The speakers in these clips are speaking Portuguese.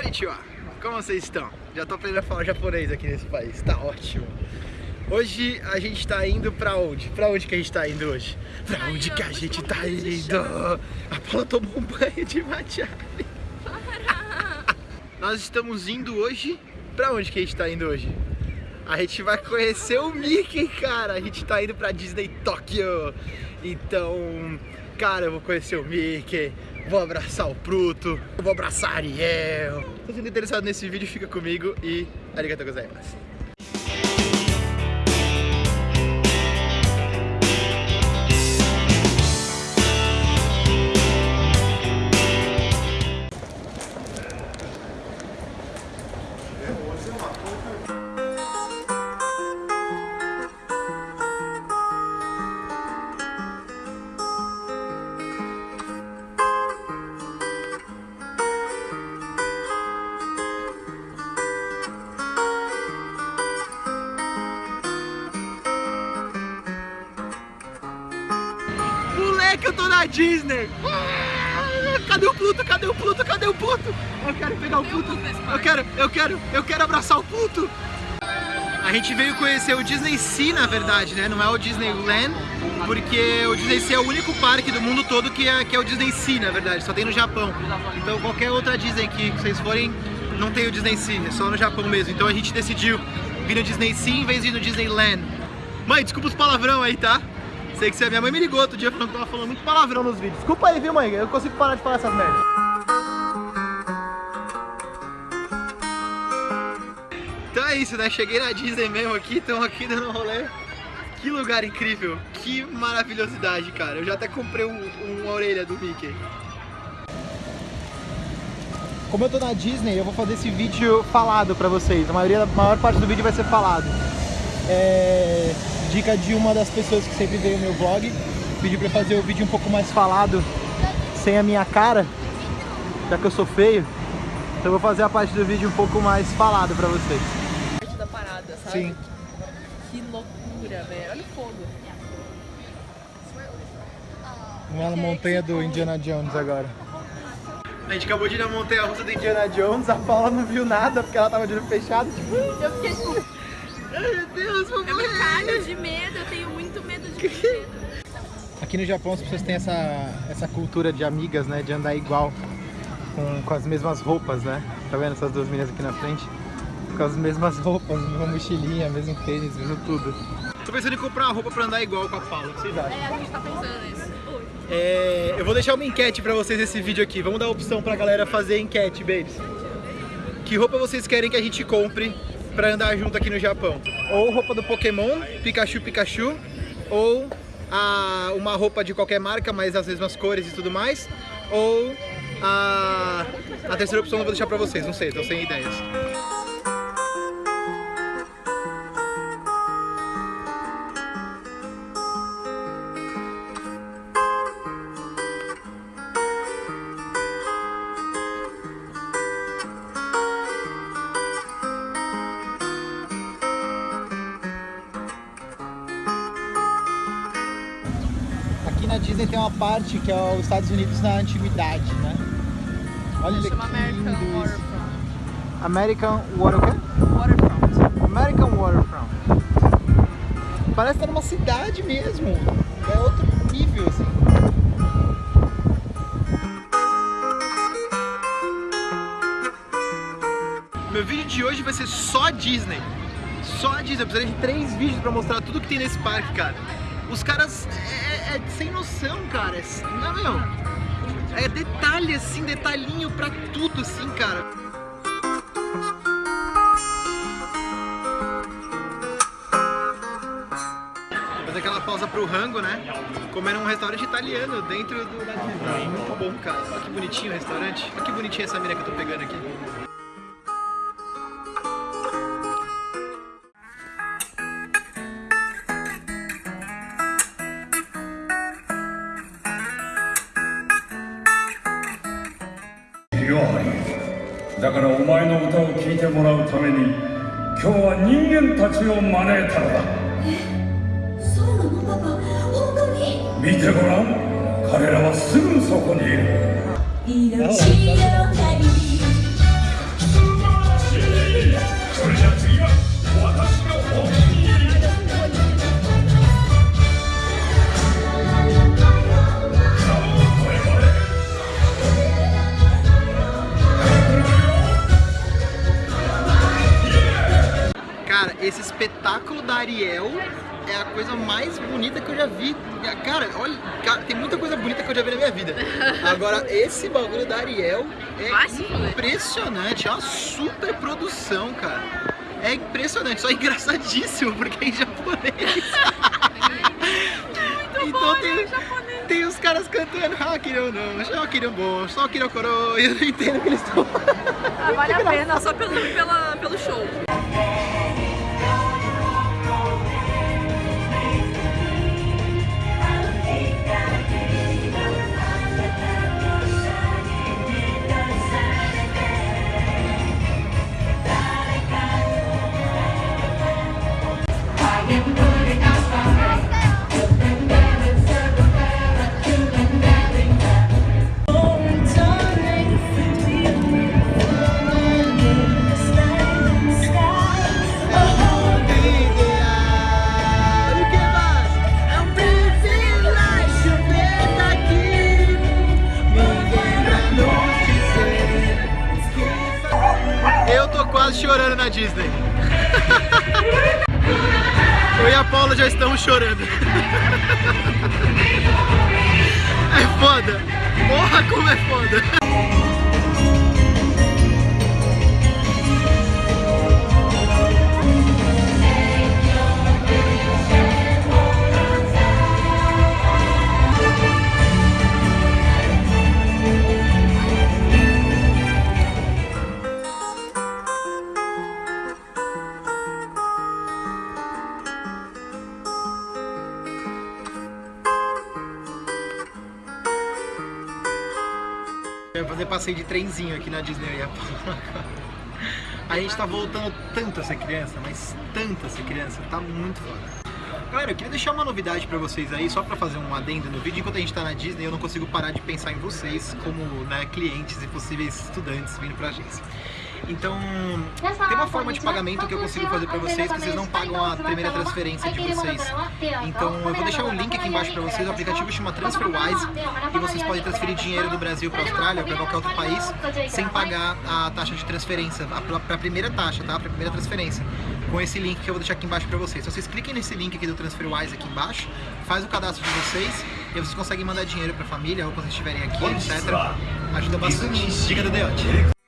Konnichiwa! Como vocês estão? Já tô aprendendo a falar japonês aqui nesse país, tá ótimo. Hoje a gente tá indo pra onde? Pra onde que a gente tá indo hoje? Pra onde que a gente tá indo? A Paula tomou um banho de matcha. Nós estamos indo hoje... Pra onde que a gente tá indo hoje? A gente vai conhecer o Mickey, cara. A gente tá indo pra Disney Tóquio. Então, cara, eu vou conhecer o Mickey. Vou abraçar o Pluto. Vou abraçar a Ariel. Se você interessado nesse vídeo, fica comigo e arigatou gozaimasu. Moleque, eu tô na Disney! Ah, Cadê o Pluto? Cadê o Pluto? Cadê o Pluto? Eu quero pegar o Pluto! Eu quero, eu quero, eu quero abraçar o Pluto! A gente veio conhecer o Disney Sea, na verdade, né? Não é o Disneyland, porque o Disney Sea é o único parque do mundo todo que é, que é o Disney Sea, na verdade, só tem no Japão. Então qualquer outra Disney que vocês forem, não tem o Disney Sea, é só no Japão mesmo. Então a gente decidiu vir no Disney Sea em vez de ir no Disneyland. Mãe, desculpa os palavrão aí, tá? Sei que você, minha mãe me ligou outro dia falando que tava falando muito palavrão nos vídeos. Desculpa aí, viu, mãe? Eu consigo parar de falar essas merdas. Então é isso, né? Cheguei na Disney mesmo aqui, estamos aqui dando um rolê. Que lugar incrível, que maravilhosidade, cara. Eu já até comprei um, uma orelha do Mickey. Como eu tô na Disney, eu vou fazer esse vídeo falado pra vocês. A maioria, a maior parte do vídeo vai ser falado. É... Dica de uma das pessoas que sempre veio no meu vlog. Pediu pra eu fazer o vídeo um pouco mais falado, sem a minha cara, já que eu sou feio. Então eu vou fazer a parte do vídeo um pouco mais falado pra vocês. parte da parada, sabe? Sim. Que loucura, velho. Olha o fogo. Uma montanha do Indiana Jones agora. A gente acabou de ir na montanha russa do Indiana Jones, a Paula não viu nada porque ela tava de olho fechado, tipo... Eu fiquei tipo, Ai meu Deus, vou eu me cago de medo, eu tenho muito medo de medo. Aqui no Japão as pessoas têm essa, essa cultura de amigas, né? De andar igual, com, com as mesmas roupas, né? Tá vendo essas duas meninas aqui na frente? Com as mesmas roupas, mesma mochilinha, mesmo tênis, mesmo tudo. Tô pensando em comprar uma roupa pra andar igual com a Paula, o que vocês acham? É, a gente tá pensando nisso. É, eu vou deixar uma enquete pra vocês nesse vídeo aqui. Vamos dar a opção pra galera fazer enquete, babes. Que roupa vocês querem que a gente compre pra andar junto aqui no Japão? Ou roupa do Pokémon, Pikachu Pikachu, ou a, uma roupa de qualquer marca, mas as mesmas cores e tudo mais, ou a, a terceira opção eu vou deixar pra vocês, não sei, tô sem ideias. Na Disney tem uma parte que é os Estados Unidos na antiguidade, né? Olha Chama que American lindo isso. Waterfront. American Water, o quê? Waterfront. American Waterfront. Parece estar numa cidade mesmo. É outro nível, assim. Meu vídeo de hoje vai ser só Disney. Só Disney. Eu precisaria de três vídeos pra mostrar tudo que tem nesse parque, cara. Os caras é, é sem noção, cara. É, não, meu. É detalhe, assim, detalhinho pra tudo, assim, cara. Fazer aquela pausa pro rango, né? Comer num restaurante italiano dentro do. Muito bom, cara. Olha que bonitinho o restaurante. Olha que bonitinha essa mina que eu tô pegando aqui. よだからお前の歌を聴いてもらうために今日は人間たちを招いたのだ。そうなの？パパ本当に？見てごらん。彼らはすぐそこにいる já vi. Cara, olha, cara, tem muita coisa bonita que eu já vi na minha vida. Agora, esse bagulho da Ariel é impressionante, é uma super produção, cara. É impressionante, só engraçadíssimo, porque é em japonês. então tem, tem os caras cantando Hakiro não, Shakiro bom, Shakiro koro, e eu não entendo o que eles estão Ah, vale a pena, só pelo, pela, pelo show. Chorando na Disney. Eu e a Paula já estamos chorando. É foda. Porra, como é foda. Eu vou fazer passeio de trenzinho aqui na Disney eu e a gente tá voltando tanto a ser criança, mas tanto a ser criança, tá muito foda. Galera, eu queria deixar uma novidade pra vocês aí, só pra fazer um adendo no vídeo. Enquanto a gente tá na Disney, eu não consigo parar de pensar em vocês como né, clientes e possíveis estudantes vindo pra agência. Então, tem uma forma de pagamento que eu consigo fazer pra vocês, que vocês não pagam a primeira transferência de vocês. Então, eu vou deixar o link aqui embaixo pra vocês. O aplicativo chama TransferWise e vocês podem transferir dinheiro do Brasil pra Austrália ou pra qualquer outro país sem pagar a taxa de transferência, a, pra primeira taxa, tá? Pra primeira transferência. Com esse link que eu vou deixar aqui embaixo pra vocês. Então, vocês cliquem nesse link aqui do TransferWise aqui embaixo, faz o cadastro de vocês e aí vocês conseguem mandar dinheiro pra família ou quando vocês estiverem aqui, etc. Ajuda bastante. Dica do Deote.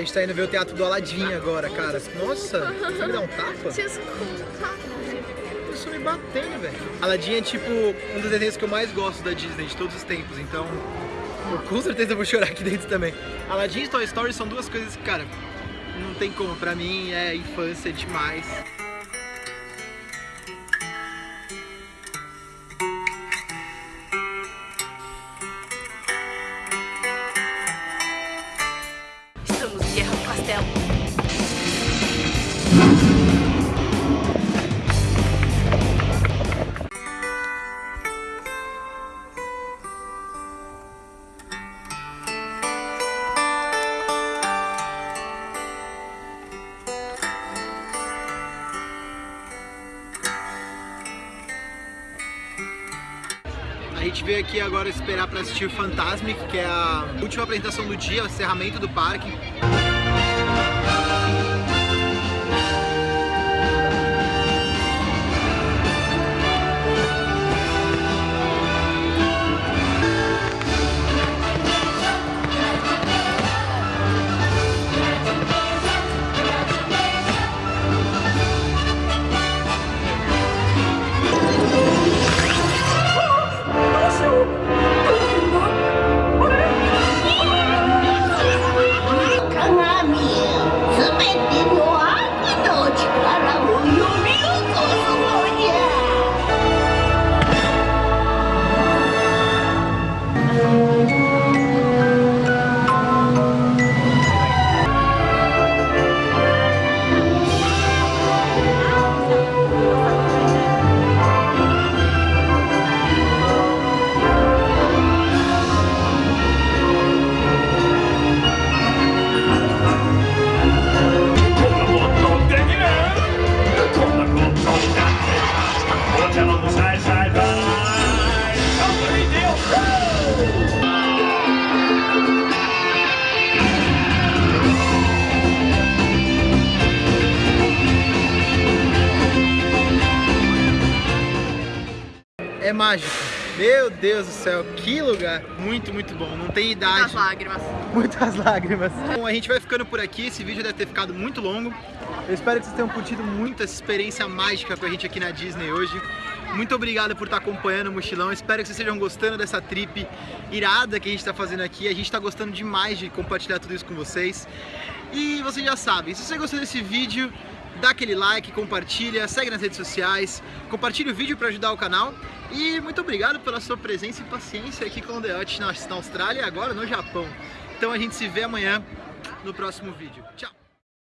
Gente tá indo ver o teatro do Aladdin agora, cara. Nossa, você me dá um tapa? Isso me batendo, velho. Aladdin é tipo um dos desenhos que eu mais gosto da Disney de todos os tempos, então eu com certeza vou chorar aqui dentro também. Aladdin e Toy Story são duas coisas que, cara, não tem como. Pra mim é infância demais. A gente veio aqui agora esperar pra assistir Fantasmic, que é a última apresentação do dia, o encerramento do parque. É mágico. Meu Deus do céu, que lugar. Muito, muito bom. Não tem idade. Muitas lágrimas. Muitas lágrimas. Bom, a gente vai ficando por aqui. Esse vídeo deve ter ficado muito longo. Eu espero que vocês tenham curtido muito essa experiência mágica com a gente aqui na Disney hoje. Muito obrigado por estar acompanhando o mochilão. Espero que vocês estejam gostando dessa trip irada que a gente está fazendo aqui. A gente está gostando demais de compartilhar tudo isso com vocês. E vocês já sabem, se você gostou desse vídeo, dá aquele like, compartilha, segue nas redes sociais, compartilha o vídeo para ajudar o canal. E muito obrigado pela sua presença e paciência aqui com o The Hut na Austrália e agora no Japão. Então a gente se vê amanhã no próximo vídeo. Tchau!